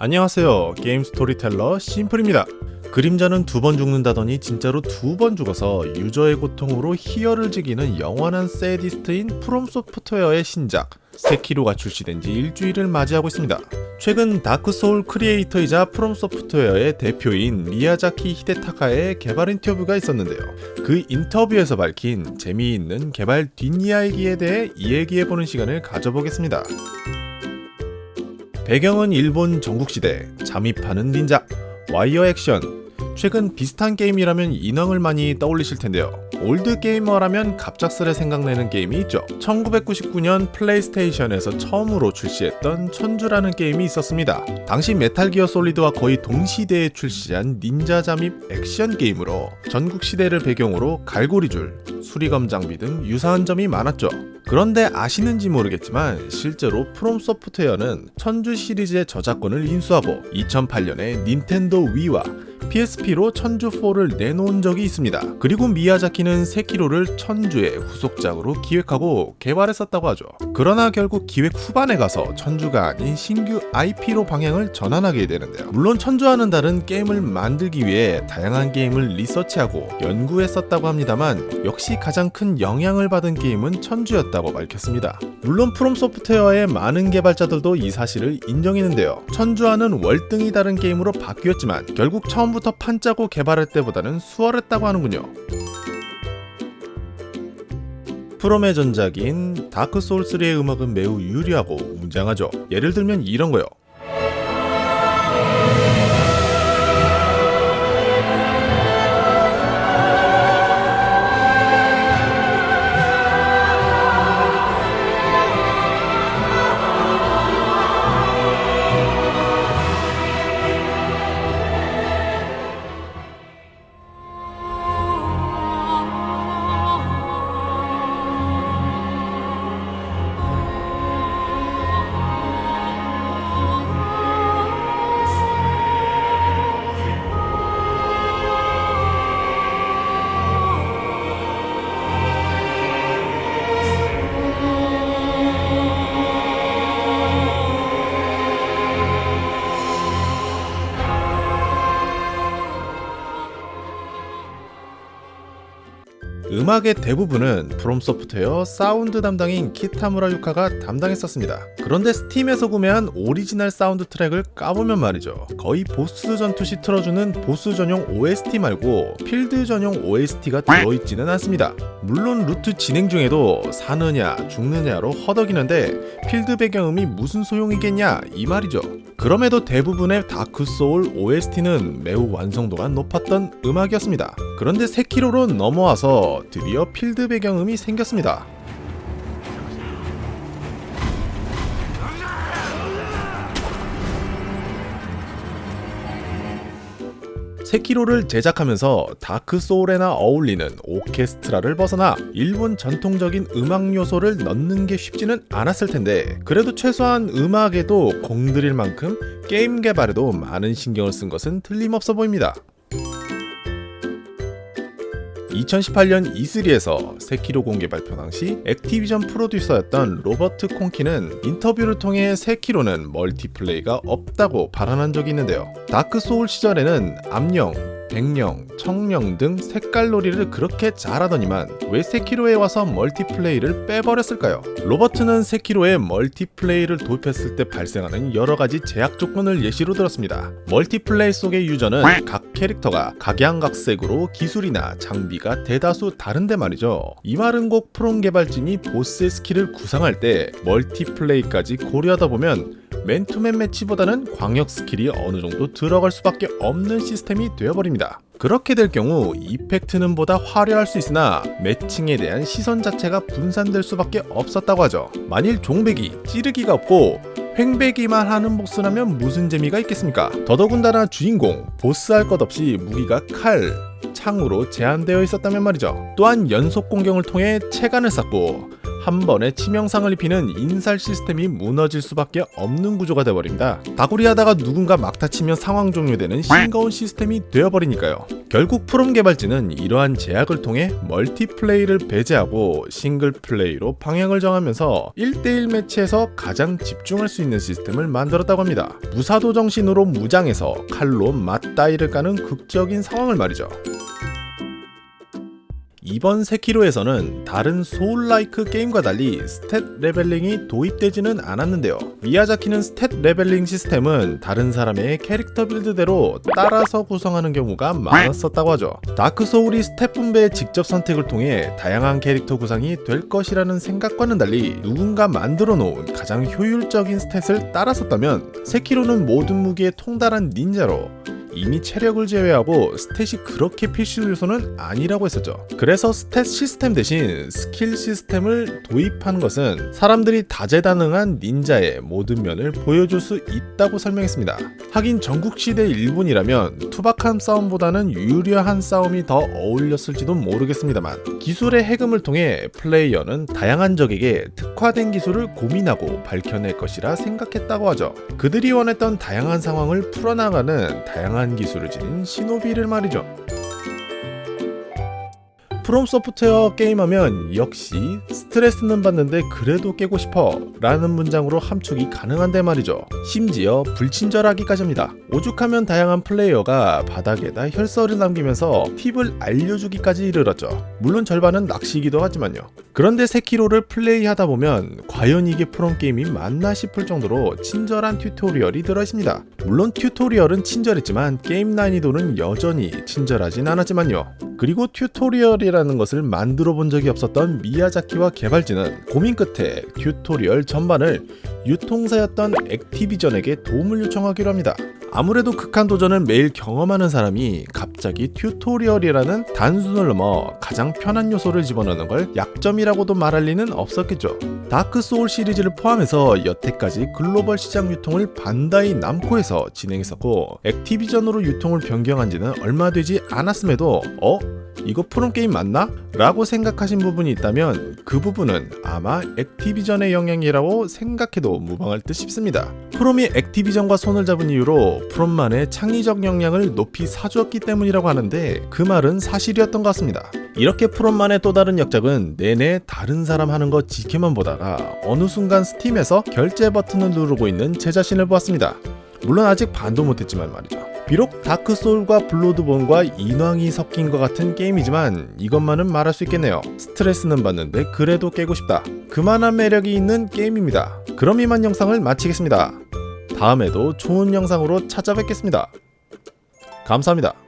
안녕하세요 게임 스토리텔러 심플입니다 그림자는 두 번 죽는다더니 진짜로 두 번 죽어서 유저의 고통으로 희열을 즐기는 영원한 sadist인 프롬 소프트웨어의 신작 세키로가 출시된 지 일주일을 맞이하고 있습니다. 최근 다크소울 creator이자 프롬 소프트웨어의 대표인 미야자키 히데타카의 개발 인터뷰가 있었는데요. 그 인터뷰에서 밝힌 재미있는 개발 뒷이야기에 대해 이야기해보는 시간을 가져보겠습니다. 배경은 일본 전국시대, 잠입하는 닌자, 와이어 액션, 최근 비슷한 게임이라면 인왕을 많이 떠올리실 텐데요. old gamer라면 갑작스레 생각나는 게임이 있죠. 1999년 플레이스테이션에서 처음으로 출시했던 천주라는 게임이 있었습니다. 당시 메탈 기어 솔리드와 거의 동시대에 출시한 닌자 잠입 액션 게임으로 전국 시대를 배경으로 갈고리줄, 수리검 장비 등 유사한 점이 많았죠. 그런데 아시는지 모르겠지만 실제로 프롬 소프트웨어는 천주 시리즈의 저작권을 인수하고 2008년에 닌텐도 위와 PSP로 천주4를 내놓은 적이 있습니다. 그리고 미야자키는 세키로를 천주의 후속작으로 기획하고 개발했었다고 하죠. 그러나 결국 기획 후반에 가서 천주가 아닌 신규 IP로 방향을 전환하게 되는데요. 물론 천주와는 다른 게임을 만들기 위해 다양한 게임을 리서치하고 연구했었다고 합니다만 역시 가장 큰 영향을 받은 게임은 천주였다고 밝혔습니다. 물론 프롬 소프트웨어의 많은 개발자들도 이 사실을 인정했는데요. 천주와는 월등히 다른 게임으로 바뀌었지만 결국 처음부터 판 짜고 개발할 때보다는 수월했다고 하는군요. 프롬의 전작인 다크 소울3의 음악은 매우 유리하고 웅장하죠. 예를 들면 이런 거요. 음악의 대부분은 프롬 소프트웨어 사운드 담당인 키타무라 유카가 담당했었습니다. 그런데 스팀에서 구매한 오리지널 사운드 트랙을 까보면 말이죠. 거의 보스 전투 시 틀어주는 보스 전용 OST 말고 필드 전용 OST가 들어있지는 않습니다. 물론 루트 진행 중에도 사느냐 죽느냐로 허덕이는데 필드 배경음이 무슨 소용이겠냐 이 말이죠. 그럼에도 대부분의 다크소울 OST는 매우 완성도가 높았던 음악이었습니다. 그런데 세키로로 넘어와서 드디어 필드 배경음이 생겼습니다. 세키로를 제작하면서 다크 소울에나 어울리는 오케스트라를 벗어나 일본 전통적인 음악 요소를 넣는 게 쉽지는 않았을 텐데 그래도 최소한 음악에도 공들일 만큼 게임 개발에도 많은 신경을 쓴 것은 틀림없어 보입니다. 2018년 E3에서 세키로 공개 발표 당시 액티비전 프로듀서였던 로버트 콩키는 인터뷰를 통해 세키로는 multiplay가 없다고 발언한 적이 있는데요. 다크 소울 시절에는 암령, 백령, 청령 등 색깔놀이를 그렇게 잘하더니만 왜 세키로에 와서 multiplay를 빼버렸을까요? 로버트는 세키로에 multiplay를 도입했을 때 발생하는 여러가지 제약 조건을 예시로 들었습니다. multiplay 속의 유저는 각 캐릭터가 각양각색으로 기술이나 장비가 대다수 다른데 말이죠. 이 말은 꼭 프롬 개발진이 보스의 skill을 구상할 때 multiplay까지 고려하다 보면 맨투맨 매치보다는 광역 skill이 어느 정도 들어갈 수밖에 없는 시스템이 되어버립니다. 그렇게 될 경우 effect는 보다 화려할 수 있으나 matching에 대한 시선 자체가 분산될 수밖에 없었다고 하죠. 만일 종베기, 찌르기가 없고 횡베기만 하는 보스라면 무슨 재미가 있겠습니까? 더더군다나 주인공, 보스 할 것 없이 무기가 칼, 창으로 제한되어 있었다면 말이죠. 또한 연속 공격을 통해 체간을 쌓고 한 번에 치명상을 입히는 인살 시스템이 무너질 수밖에 없는 구조가 되어버립니다. 다구리 하다가 누군가 막타 치면 상황 종료되는 싱거운 시스템이 되어버리니까요. 결국 프롬 개발진은 이러한 제약을 통해 multiplay를 배제하고 single play로 방향을 정하면서 1대1 매치에서 가장 집중할 수 있는 시스템을 만들었다고 합니다. 무사도 정신으로 무장해서 칼로 맞다이를 까는 극적인 상황을 말이죠. 이번 세키로에서는 다른 soullike 게임과 달리 stat leveling이 도입되지는 않았는데요. 미야자키는 stat leveling 시스템은 다른 사람의 캐릭터 build대로 따라서 구성하는 경우가 많았었다고 하죠. 다크 소울이 stat 분배의 직접 선택을 통해 다양한 캐릭터 구성이 될 것이라는 생각과는 달리 누군가 만들어 놓은 가장 효율적인 stat을 따라 썼다면 세키로는 모든 무기에 통달한 닌자로 이미 체력을 제외하고 stat이 그렇게 필수 요소는 아니라고 했었죠. 그래서 stat 시스템 대신 스킬 시스템을 도입한 것은 사람들이 다재다능한 닌자의 모든 면을 보여줄 수 있다고 설명했습니다. 하긴 전국시대 일본이라면 투박한 싸움보다는 유려한 싸움이 더 어울렸을지도 모르겠습니다만 기술의 해금을 통해 플레이어는 다양한 적에게 특화된 기술을 고민하고 밝혀낼 것이라 생각했다고 하죠. 그들이 원했던 다양한 상황을 풀어나가는 다양한 기술을 지닌 시노비를 말이죠. 프롬 소프트웨어 게임하면 역시 스트레스는 받는데 그래도 깨고 싶어 라는 문장으로 함축이 가능한데 말이죠. 심지어 불친절하기까지입니다. 오죽하면 다양한 플레이어가 바닥에다 혈서를 남기면서 팁을 알려주기까지 이르렀죠. 물론 절반은 낚시이기도 하지만요. 그런데 세키로를 플레이하다 보면 과연 이게 프롬 게임이 맞나 싶을 정도로 친절한 튜토리얼이 들어있습니다. 물론 튜토리얼은 친절했지만 게임 난이도는 여전히 친절하진 않았지만요. 그리고 튜토리얼이라는 것을 만들어 본 적이 없었던 미야자키와 개발진은 고민 끝에 튜토리얼 전반을 유통사였던 액티비전에게 도움을 요청하기로 합니다. 아무래도 극한 도전을 매일 경험하는 사람이 갑자기 튜토리얼이라는 단순을 넘어 가장 편한 요소를 집어넣는 걸 약점이라고도 말할 리는 없었겠죠. 다크 소울 시리즈를 포함해서 여태까지 글로벌 시장 유통을 반다이 남코에서 진행했었고 액티비전으로 유통을 변경한 지는 얼마 되지 않았음에도 어? 이거 프롬 게임 맞나? 라고 생각하신 부분이 있다면 그 부분은 아마 액티비전의 영향이라고 생각해도 무방할 듯 싶습니다. 프롬이 액티비전과 손을 잡은 이유로 프롬만의 창의적 역량을 높이 사주었기 때문이라고 하는데 그 말은 사실이었던 것 같습니다. 이렇게 프롬만의 또 다른 역작은 내내 다른 사람 하는 거 지켜만 보다가 어느 순간 스팀에서 결제 버튼을 누르고 있는 제 자신을 보았습니다. 물론 아직 반도 못했지만 말이죠. 비록 다크소울과 블로드본과 인왕이 섞인 것 같은 게임이지만 이것만은 말할 수 있겠네요. 스트레스는 받는데 그래도 깨고 싶다. 그만한 매력이 있는 게임입니다. 그럼 이만 영상을 마치겠습니다. 다음에도 좋은 영상으로 찾아뵙겠습니다. 감사합니다.